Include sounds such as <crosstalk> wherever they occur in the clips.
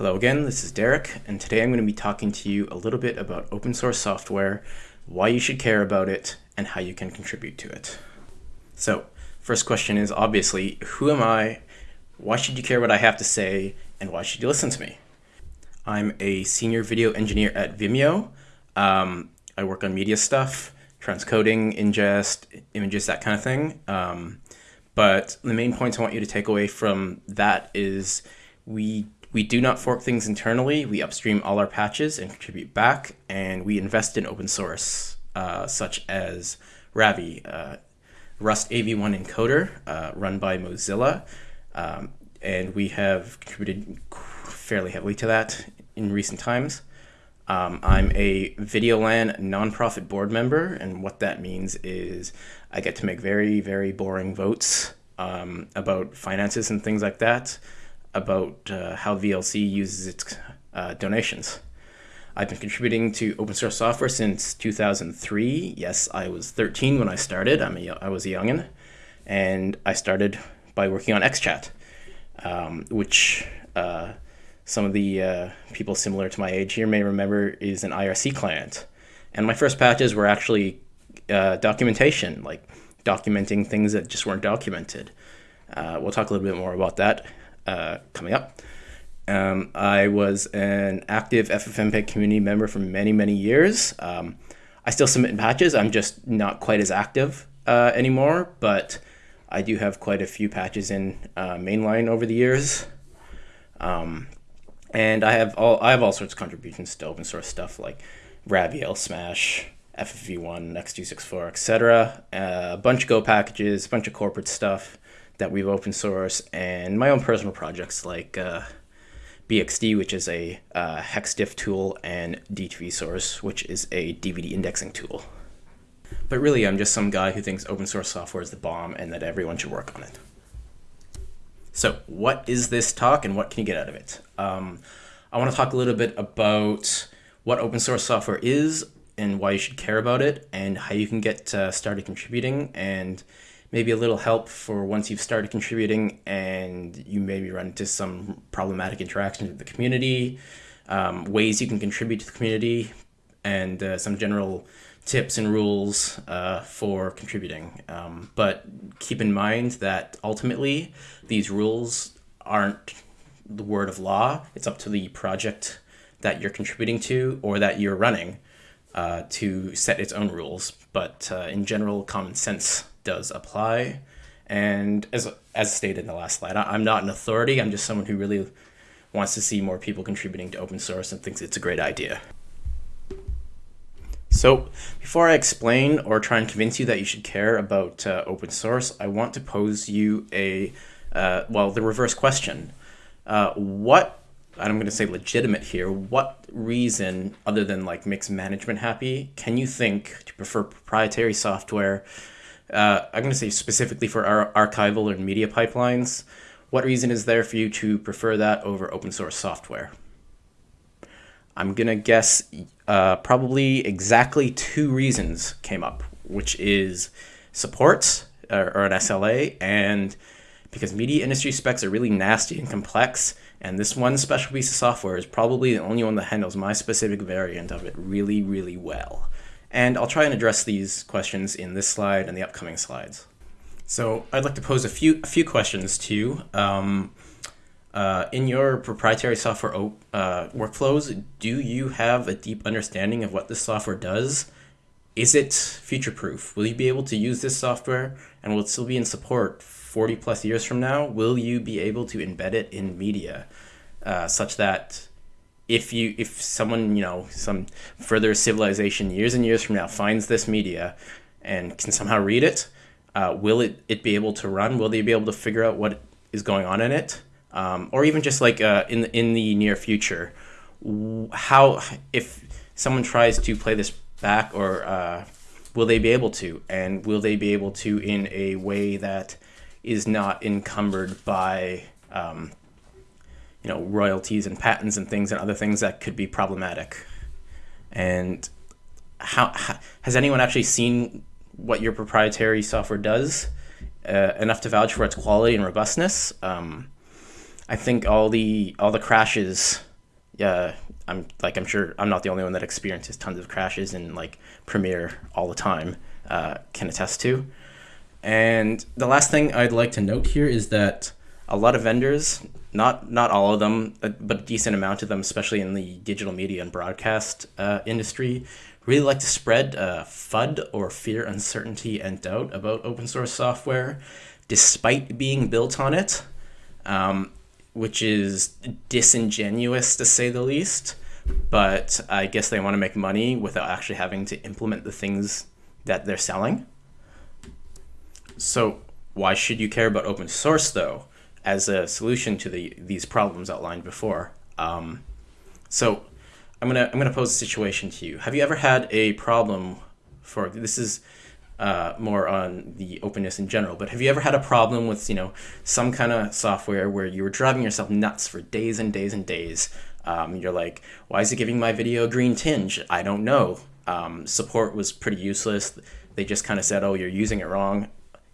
Hello again, this is Derek, and today I'm going to be talking to you a little bit about open source software, why you should care about it, and how you can contribute to it. So, first question is obviously, who am I? Why should you care what I have to say, and why should you listen to me? I'm a senior video engineer at Vimeo. Um, I work on media stuff, transcoding, ingest, images, that kind of thing. Um, but the main points I want you to take away from that is we we do not fork things internally. We upstream all our patches and contribute back, and we invest in open source, uh, such as rav1e, uh, Rust AV1 encoder, uh, run by Mozilla, um, and we have contributed fairly heavily to that in recent times. Um, I'm a VideoLAN nonprofit board member, and what that means is I get to make very, very boring votes um, about finances and things like that about uh, how VLC uses its uh, donations. I've been contributing to open source software since 2003. Yes, I was 13 when I started. I'm a, I was a youngin, and I started by working on XChat, um, which uh, some of the uh, people similar to my age here may remember is an IRC client. And my first patches were actually uh, documentation, like documenting things that just weren't documented. Uh, we'll talk a little bit more about that uh, coming up. Um, I was an active FFmpeg community member for many, many years. Um, I still submit patches. I'm just not quite as active uh, anymore, but I do have quite a few patches in uh, mainline over the years. Um, and I have all I have all sorts of contributions to open source stuff like rav1e, L-SMASH, FFV1, X264, etc. Uh, a bunch of Go packages, a bunch of corporate stuff that we've open source, and my own personal projects like uh, BXD, which is a uh, hexdiff tool, and D2V source, which is a DVD indexing tool. But really, I'm just some guy who thinks open source software is the bomb and that everyone should work on it. So, what is this talk and what can you get out of it? Um, I want to talk a little bit about what open source software is and why you should care about it, and how you can get uh, started contributing, and maybe a little help for once you've started contributing and you maybe run into some problematic interactions with the community, um, ways you can contribute to the community, and uh, some general tips and rules uh, for contributing. Um, but keep in mind that ultimately these rules aren't the word of law. It's up to the project that you're contributing to or that you're running uh, to set its own rules. But uh, in general, common sense does apply. And as, as stated in the last slide, I'm not an authority. I'm just someone who really wants to see more people contributing to open source and thinks it's a great idea. So before I explain or try and convince you that you should care about uh, open source, I want to pose you a, uh, well, the reverse question. Uh, what, I'm going to say legitimate here, what reason other than like makes management happy can you think to prefer proprietary software uh, I'm going to say specifically for our archival and media pipelines, what reason is there for you to prefer that over open source software? I'm going to guess uh, probably exactly two reasons came up, which is support or, or an SLA and because media industry specs are really nasty and complex, and this one special piece of software is probably the only one that handles my specific variant of it really, really well. And I'll try and address these questions in this slide and the upcoming slides. So I'd like to pose a few, a few questions to you. Um, uh, in your proprietary software uh, workflows, do you have a deep understanding of what this software does? Is it future-proof? Will you be able to use this software and will it still be in support 40 plus years from now? Will you be able to embed it in media uh, such that if you if someone you know some further civilization years and years from now finds this media and can somehow read it uh, will it, it be able to run? Will they be able to figure out what is going on in it? Um, or even just like uh, in, in the near future how if someone tries to play this back or uh, will they be able to? And will they be able to in a way that is not encumbered by um, you know, royalties and patents and things and other things that could be problematic. And how, how has anyone actually seen what your proprietary software does uh, enough to vouch for its quality and robustness? Um, I think all the all the crashes uh, I'm like I'm sure I'm not the only one that experiences tons of crashes in like Premiere all the time. Uh, can attest to. And the last thing I'd like to note here is that a lot of vendors, not not all of them, but a decent amount of them, especially in the digital media and broadcast uh, industry, really like to spread uh, FUD or fear, uncertainty, and doubt about open source software, despite being built on it. Um, which is disingenuous to say the least. But I guess they want to make money without actually having to implement the things that they're selling. So why should you care about open source though, as a solution to the these problems outlined before? Um, so I'm gonna I'm gonna pose a situation to you. Have you ever had a problem for this is uh, more on the openness in general. But have you ever had a problem with you know some kind of software where you were driving yourself nuts for days and days and days? Um, you're like, why is it giving my video a green tinge? I don't know. Um, support was pretty useless. They just kind of said, oh, you're using it wrong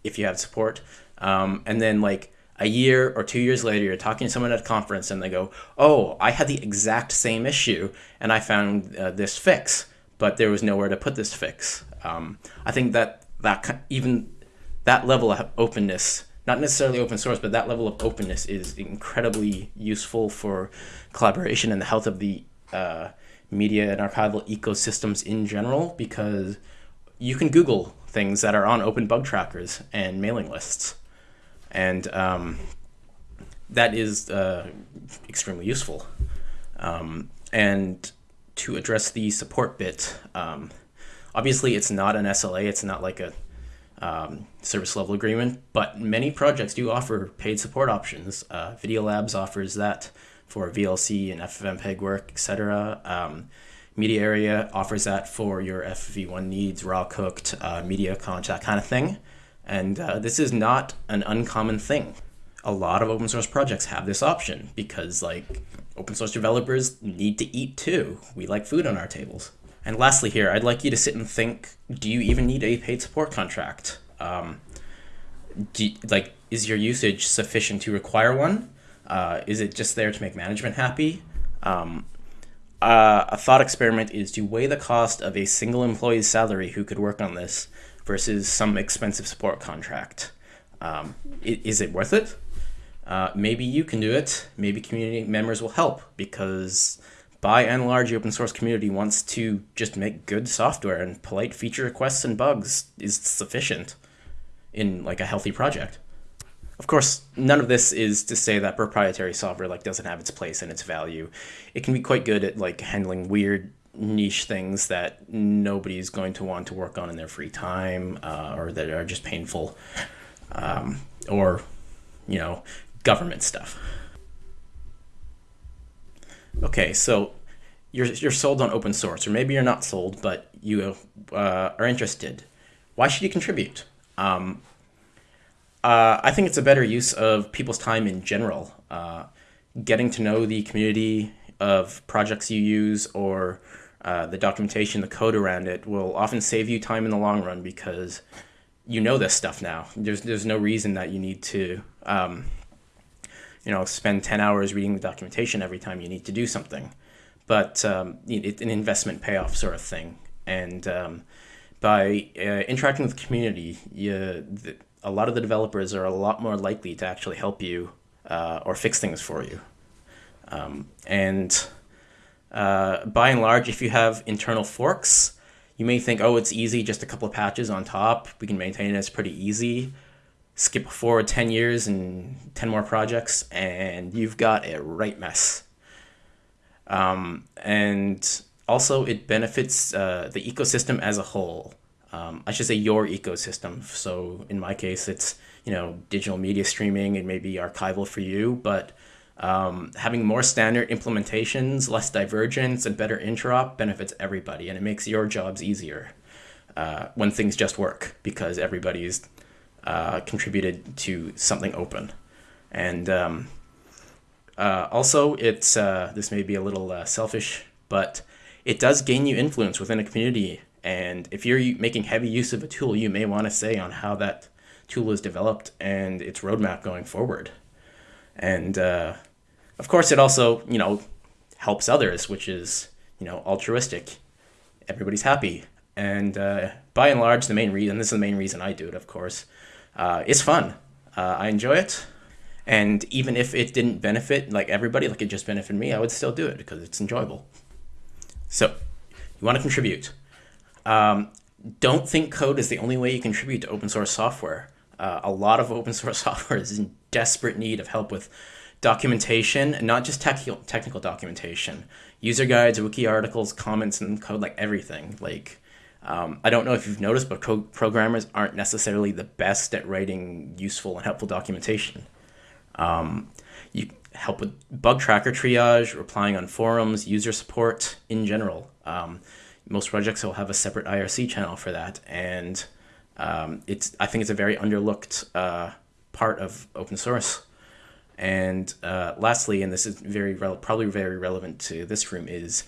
if you have support. Um, and then like a year or two years later, you're talking to someone at a conference and they go, oh, I had the exact same issue and I found uh, this fix, but there was nowhere to put this fix. Um, I think that that even that level of openness, not necessarily open source, but that level of openness is incredibly useful for collaboration and the health of the uh, media and archival ecosystems in general because you can Google things that are on open bug trackers and mailing lists. And um, that is uh, extremely useful. Um, and to address the support bit, um, Obviously, it's not an SLA. It's not like a um, service level agreement, but many projects do offer paid support options. Uh, VideoLabs offers that for VLC and FFmpeg work, etc. Um, MediaArea offers that for your FFV1 needs, RAWcooked, uh, MediaConch, kind of thing. And uh, this is not an uncommon thing. A lot of open source projects have this option because like open source developers need to eat too. We like food on our tables. And lastly here, I'd like you to sit and think, do you even need a paid support contract? Um, do, like, is your usage sufficient to require one? Uh, is it just there to make management happy? Um, uh, a thought experiment is to weigh the cost of a single employee's salary who could work on this versus some expensive support contract. Um, is it worth it? Uh, maybe you can do it. Maybe community members will help because by and large, the open source community wants to just make good software, and polite feature requests and bugs is sufficient in like a healthy project. Of course, none of this is to say that proprietary software like doesn't have its place and its value. It can be quite good at like handling weird niche things that nobody's going to want to work on in their free time uh, or that are just painful um, or you know government stuff okay, so you're, you're sold on open source, or maybe you're not sold, but you uh, are interested. Why should you contribute? Um, uh, I think it's a better use of people's time in general. Uh, getting to know the community of projects you use or uh, the documentation, the code around it will often save you time in the long run because you know this stuff now. There's, there's no reason that you need to um, you know, spend 10 hours reading the documentation every time you need to do something. But um, it's an investment payoff sort of thing. And um, by uh, interacting with the community, you, the, a lot of the developers are a lot more likely to actually help you uh, or fix things for you. Um, and uh, by and large, if you have internal forks, you may think, oh, it's easy, just a couple of patches on top. We can maintain it, it's pretty easy skip forward 10 years and 10 more projects, and you've got a right mess. Um, and also, it benefits uh, the ecosystem as a whole. Um, I should say your ecosystem. So in my case, it's you know digital media streaming and maybe archival for you, but um, having more standard implementations, less divergence, and better interop benefits everybody, and it makes your jobs easier uh, when things just work because everybody's uh, contributed to something open. And um, uh, also, it's uh, this may be a little uh, selfish, but it does gain you influence within a community. And if you're making heavy use of a tool, you may want to say on how that tool is developed and its roadmap going forward. And uh, of course, it also, you know, helps others, which is you know altruistic. Everybody's happy, and uh, by and large, the main reason this is the main reason I do it, of course, uh, it's fun. Uh, I enjoy it, and even if it didn't benefit like everybody, like it just benefited me, I would still do it because it's enjoyable. So, you want to contribute. Um, don't think code is the only way you contribute to open source software. Uh, a lot of open source <laughs> software is in desperate need of help with documentation, not just technical technical documentation, user guides, wiki articles, comments, and code, like everything. Like, um, I don't know if you've noticed, but programmers aren't necessarily the best at writing useful and helpful documentation. Um, you help with bug tracker triage, replying on forums, user support in general. Um, most projects will have a separate IRC channel for that, and um, it's I think it's a very underlooked uh, part of open source. And uh, lastly, and this is very probably very relevant to this room, is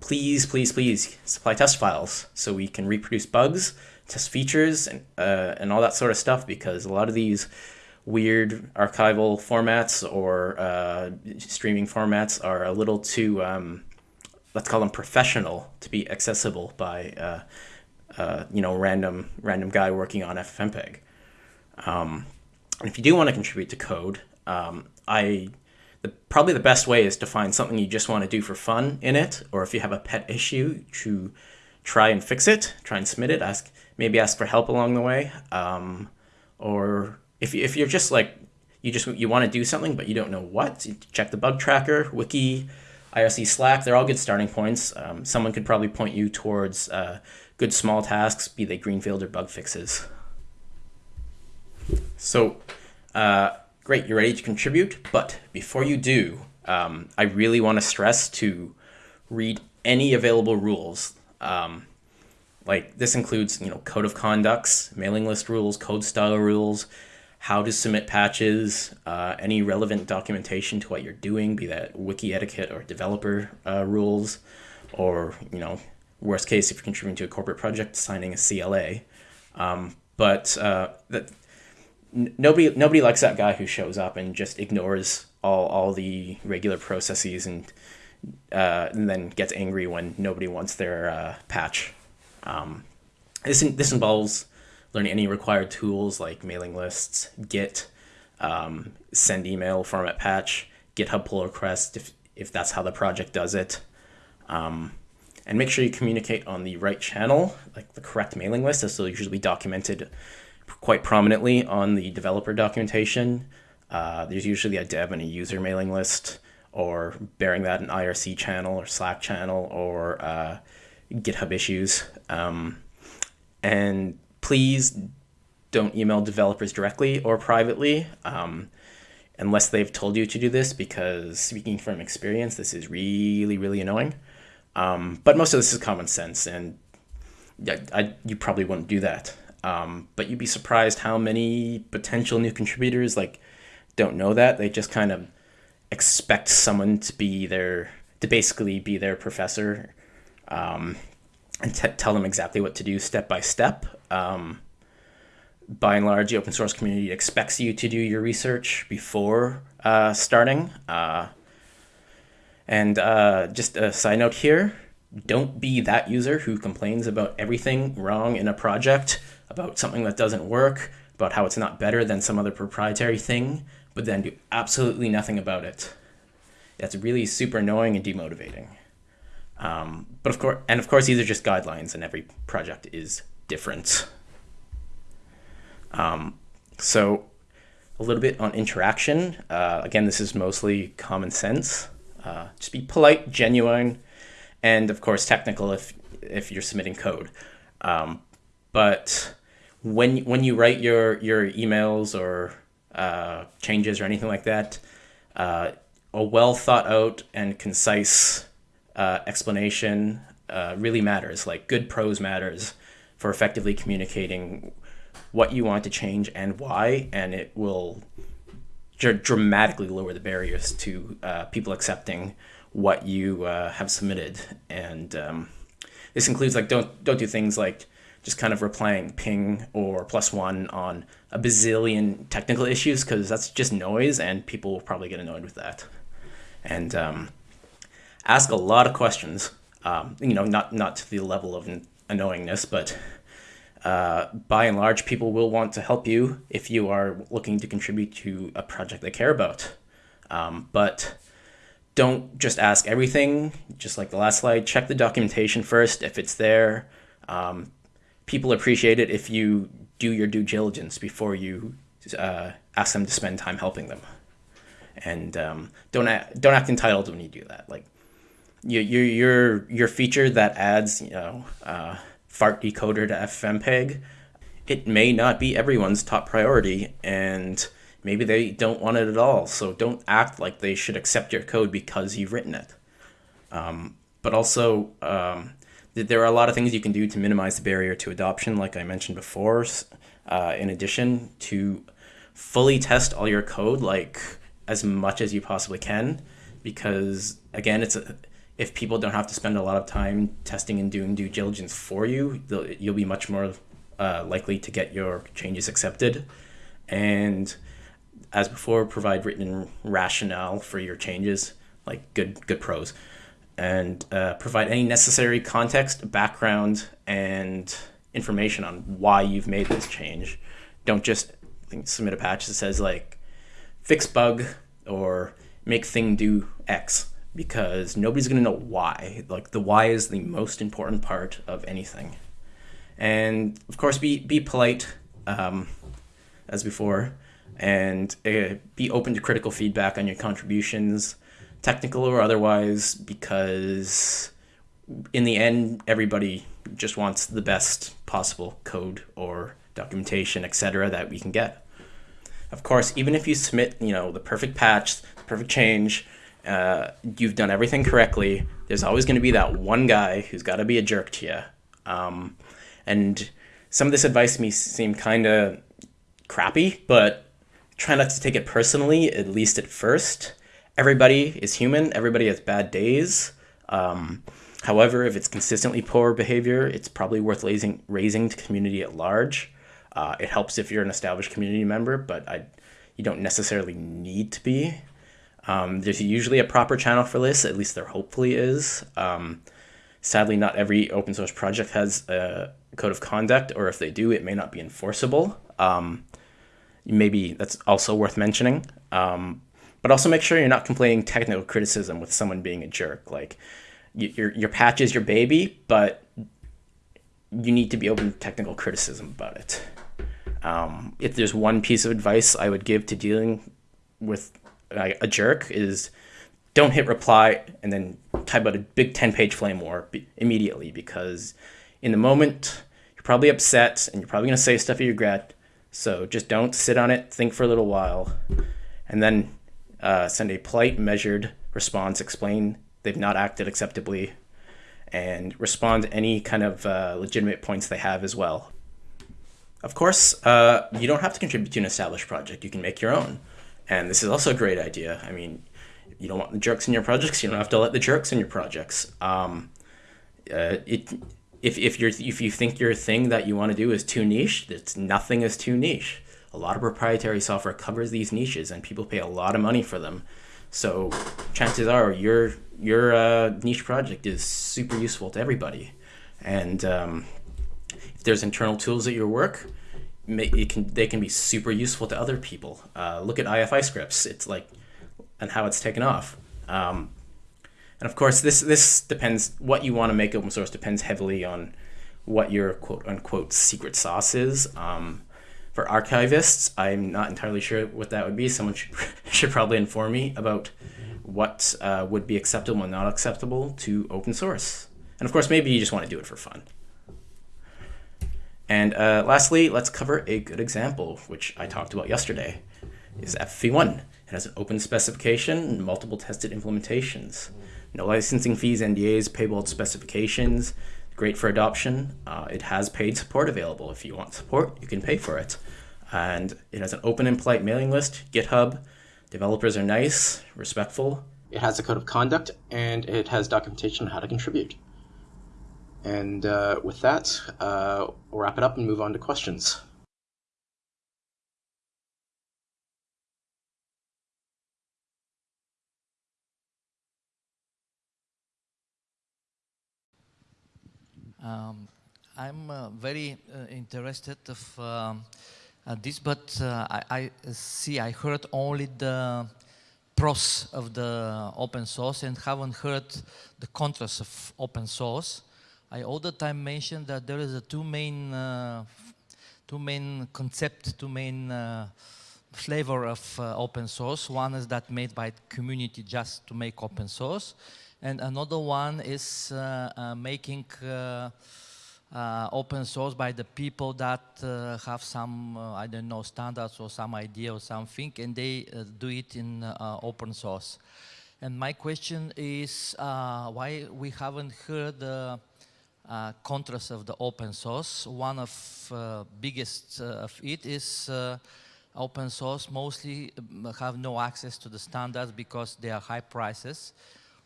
please, please, please supply test files so we can reproduce bugs, test features, and uh, and all that sort of stuff. Because a lot of these weird archival formats or uh, streaming formats are a little too um, let's call them professional to be accessible by uh, uh, you know random random guy working on FFmpeg. Um, and if you do want to contribute to code, um, I the, probably the best way is to find something you just want to do for fun in it, or if you have a pet issue, to try and fix it, try and submit it, ask maybe ask for help along the way, um, or if if you're just like you just you want to do something but you don't know what, check the bug tracker, wiki, IRC Slack. They're all good starting points. Um, someone could probably point you towards uh, good small tasks, be they greenfield or bug fixes. So, uh, great, you're ready to contribute. But before you do, um, I really want to stress to read any available rules. Um, like this includes, you know, code of conducts, mailing list rules, code style rules, how to submit patches, uh, any relevant documentation to what you're doing, be that wiki etiquette or developer uh, rules, or you know, worst case if you're contributing to a corporate project, signing a CLA. Um, but uh, that nobody nobody likes that guy who shows up and just ignores all all the regular processes and uh, and then gets angry when nobody wants their uh, patch. Um, this this involves learning any required tools like mailing lists, Git, um, send email format patch, GitHub pull request if, if that's how the project does it. Um, and make sure you communicate on the right channel, like the correct mailing list. This will usually be documented quite prominently on the developer documentation. Uh, there's usually a dev and a user mailing list, or bearing that an IRC channel or Slack channel or uh, GitHub issues. Um, and please don't email developers directly or privately um, unless they've told you to do this because speaking from experience, this is really, really annoying. Um, but most of this is common sense and I, I, you probably wouldn't do that. Um, but you'd be surprised how many potential new contributors like don't know that. They just kind of expect someone to be their, to basically be their professor um, and tell them exactly what to do step by step. Um, by and large, the open source community expects you to do your research before uh, starting. Uh, and uh, just a side note here, don't be that user who complains about everything wrong in a project, about something that doesn't work, about how it's not better than some other proprietary thing, but then do absolutely nothing about it. That's really super annoying and demotivating. Um, but of course, and of course, these are just guidelines, and every project is different. Um, so, a little bit on interaction. Uh, again, this is mostly common sense. Uh, just be polite, genuine, and of course, technical if if you're submitting code. Um, but when when you write your your emails or uh, changes or anything like that, uh, a well thought out and concise uh, explanation uh, really matters. Like good prose matters for effectively communicating what you want to change and why, and it will dr dramatically lower the barriers to uh, people accepting what you uh, have submitted. And um, this includes like don't don't do things like just kind of replying ping or plus one on a bazillion technical issues because that's just noise and people will probably get annoyed with that. And um, ask a lot of questions. Um, you know, not not to the level of annoyingness, but uh, by and large, people will want to help you if you are looking to contribute to a project they care about. Um, but don't just ask everything. Just like the last slide, check the documentation first if it's there. Um, people appreciate it if you do your due diligence before you uh, ask them to spend time helping them. And um, don't act, don't act entitled when you do that. Like your your your feature that adds you know uh, fart decoder to FFmpeg, it may not be everyone's top priority, and maybe they don't want it at all. So don't act like they should accept your code because you've written it. Um, but also, um, there are a lot of things you can do to minimize the barrier to adoption, like I mentioned before. Uh, in addition to fully test all your code, like as much as you possibly can, because again, it's a, if people don't have to spend a lot of time testing and doing due diligence for you, you'll be much more uh, likely to get your changes accepted. And as before, provide written rationale for your changes, like good good prose, and uh, provide any necessary context, background, and information on why you've made this change. Don't just submit a patch that says like fix bug or make thing do X because nobody's going to know why. Like the why is the most important part of anything. And of course, be be polite, um, as before, and uh, be open to critical feedback on your contributions, technical or otherwise, because in the end, everybody just wants the best possible code or documentation, etc., that we can get. Of course, even if you submit, you know, the perfect patch, the perfect change, uh, you've done everything correctly. There's always going to be that one guy who's got to be a jerk to you. Um, and some of this advice may seem kind of crappy, but try not to take it personally, at least at first. Everybody is human. Everybody has bad days. Um, however, if it's consistently poor behavior, it's probably worth raising, raising to community at large. Uh, it helps if you're an established community member, but I, you don't necessarily need to be. Um, there's usually a proper channel for this, at least there hopefully is. Um, sadly, not every open source project has a code of conduct, or if they do, it may not be enforceable. Um, maybe that's also worth mentioning. Um, but also make sure you're not complaining technical criticism with someone being a jerk. Like, your, your patch is your baby, but you need to be open to technical criticism about it. Um, if there's one piece of advice I would give to dealing with a jerk is don't hit reply and then type out a big 10 page flame war immediately because in the moment you're probably upset and you're probably going to say stuff you regret so just don't sit on it think for a little while and then uh, send a polite measured response explain they've not acted acceptably and respond to any kind of uh, legitimate points they have as well of course uh, you don't have to contribute to an established project you can make your own and this is also a great idea. I mean, you don't want the jerks in your projects. You don't have to let the jerks in your projects. Um, uh, it, if, if, you're, if you think your thing that you want to do is too niche, it's, nothing is too niche. A lot of proprietary software covers these niches and people pay a lot of money for them. So chances are your, your uh, niche project is super useful to everybody. And um, if there's internal tools at your work, it can they can be super useful to other people. Uh, look at IFIscripts. It's like and how it's taken off. Um, and of course, this this depends. What you want to make open source depends heavily on what your quote unquote secret sauce is. Um, for archivists, I'm not entirely sure what that would be. Someone should <laughs> should probably inform me about what uh, would be acceptable and not acceptable to open source. And of course, maybe you just want to do it for fun. And uh, lastly, let's cover a good example, which I talked about yesterday, is FFV1. It has an open specification and multiple tested implementations. No licensing fees, NDAs, payable specifications, great for adoption. Uh, it has paid support available. If you want support, you can pay for it. And it has an open and polite mailing list, GitHub. Developers are nice, respectful. It has a code of conduct, and it has documentation on how to contribute. And uh, with that, uh, we'll wrap it up and move on to questions. Um, I'm uh, very uh, interested of um, uh, this, but uh, I, I, see I heard only the pros of the open source and haven't heard the contras of open source. I all the time mention that there is a two main, uh, two main concept, two main flavor of open source. One is that made by community just to make open source, and another one is making uh, open source by the people that uh, have some, uh, I don't know, standards or some idea or something, and they uh, do it in uh, open source. And my question is uh, why we haven't heard the contrast of the open source. One of biggest of it is open source mostly um, have no access to the standards because they are high prices.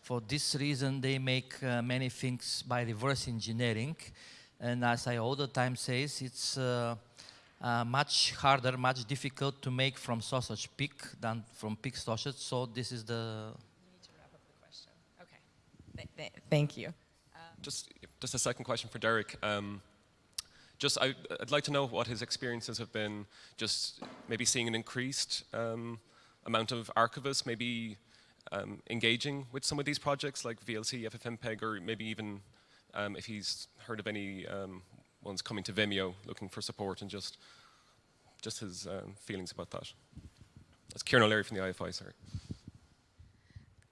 For this reason, they make many things by reverse engineering and as I all the time says, it's uh, uh, much harder, much difficult to make from sausage pig than from pig sausage. So this is the... You need to wrap up the question. Okay. Th th thank you. just, just a second question for Derek. Um, just, I, would like to know what his experiences have been, just maybe seeing an increased um, amount of archivists, maybe um, engaging with some of these projects like VLC, FFmpeg, or maybe even um, if he's heard of any um, ones coming to Vimeo looking for support and just just his um, feelings about that. That's Kieran O'Leary from the IFI, sorry.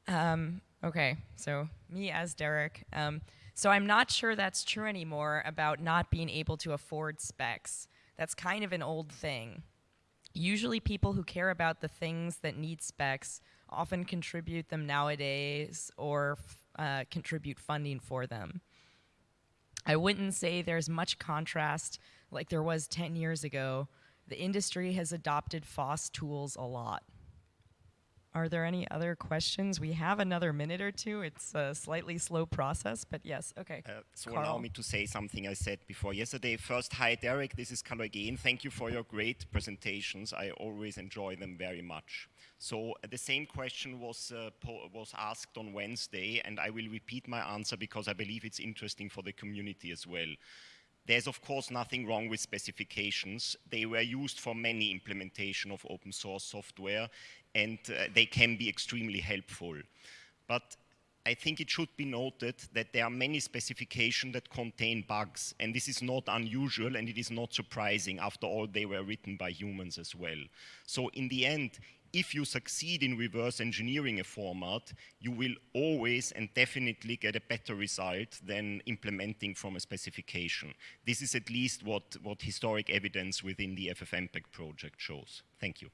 Um, okay, so me as Derek. Um, so I'm not sure that's true anymore about not being able to afford specs. That's kind of an old thing. Usually people who care about the things that need specs often contribute them nowadays or uh, contribute funding for them. I wouldn't say there's much contrast like there was 10 years ago. The industry has adopted FOSS tools a lot. Are there any other questions? We have another minute or two. It's a slightly slow process, but yes, okay. Uh, so Carl. allow me to say something I said before yesterday. First, hi Derek, this is Carlo again. Thank you for your great presentations. I always enjoy them very much. So uh, the same question was, uh, was asked on Wednesday, and I will repeat my answer because I believe it's interesting for the community as well. There's of course nothing wrong with specifications. They were used for many implementation of open source software and uh, they can be extremely helpful. But I think it should be noted that there are many specifications that contain bugs, and this is not unusual and it is not surprising. After all, they were written by humans as well. So in the end, if you succeed in reverse engineering a format, you will always and definitely get a better result than implementing from a specification. This is at least what, what historic evidence within the FFmpeg project shows. Thank you.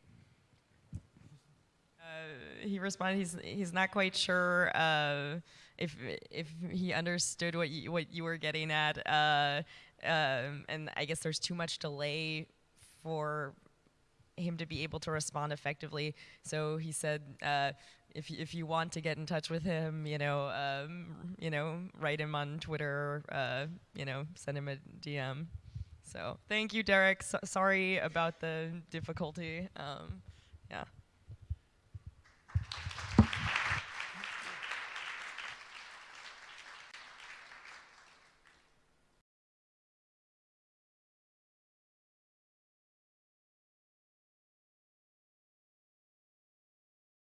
He responded he's he's not quite sure uh, if if he understood what you, what you were getting at, uh, um, and I guess there's too much delay for him to be able to respond effectively. So he said, uh, if if you want to get in touch with him, you know, um, you know, write him on Twitter, uh, you know, send him a DM. So thank you, Derek. So sorry about the difficulty. Um,